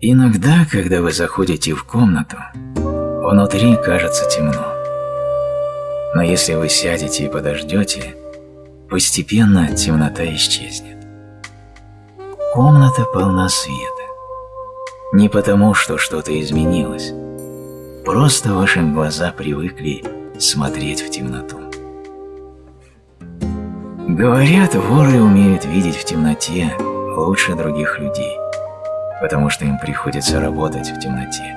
Иногда, когда вы заходите в комнату, внутри кажется темно. Но если вы сядете и подождете, постепенно темнота исчезнет. Комната полна света. Не потому, что что-то изменилось. Просто ваши глаза привыкли смотреть в темноту. Говорят, воры умеют видеть в темноте лучше других людей, потому что им приходится работать в темноте.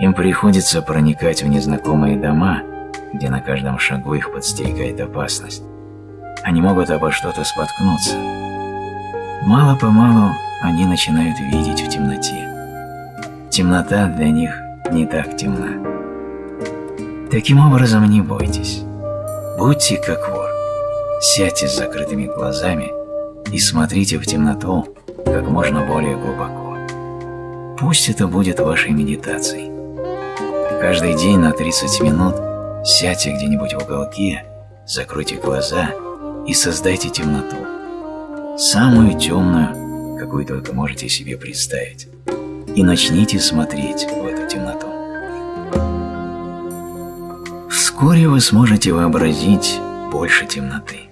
Им приходится проникать в незнакомые дома, где на каждом шагу их подстерегает опасность. Они могут обо что-то споткнуться. Мало-помалу они начинают видеть в темноте. Темнота для них не так темна. Таким образом, не бойтесь. Будьте как вор. Сядьте с закрытыми глазами и смотрите в темноту как можно более глубоко. Пусть это будет вашей медитацией. Каждый день на 30 минут сядьте где-нибудь в уголке, закройте глаза и создайте темноту. Самую темную, какую только можете себе представить. И начните смотреть в эту темноту. Вскоре вы сможете вообразить больше темноты.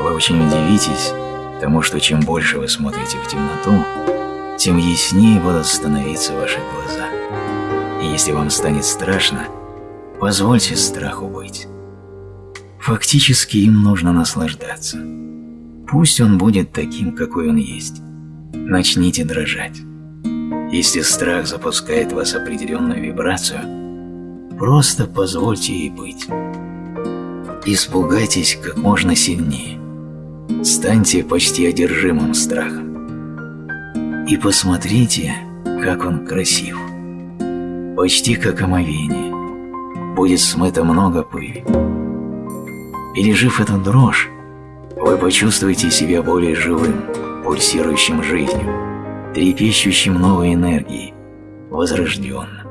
Вы очень удивитесь тому, что чем больше вы смотрите в темноту, тем яснее будут становиться ваши глаза. И если вам станет страшно, позвольте страху быть. Фактически им нужно наслаждаться. Пусть он будет таким, какой он есть. Начните дрожать. Если страх запускает в вас определенную вибрацию, просто позвольте ей быть. Испугайтесь как можно сильнее. Станьте почти одержимым страхом. И посмотрите, как он красив. Почти как омовение. Будет смыто много пыли. Пережив эту дрожь, вы почувствуете себя более живым, пульсирующим жизнью, трепещущим новой энергией, возрожденным.